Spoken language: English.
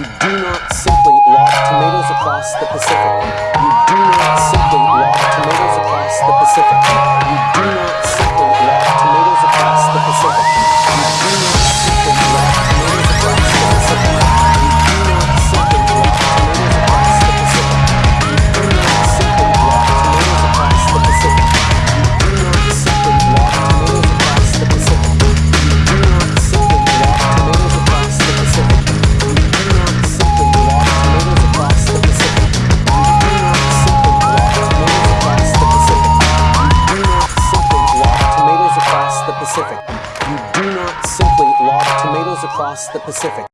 you do not simply lob tomatoes across the Pacific. Pacific. You do not simply lob tomatoes across the Pacific.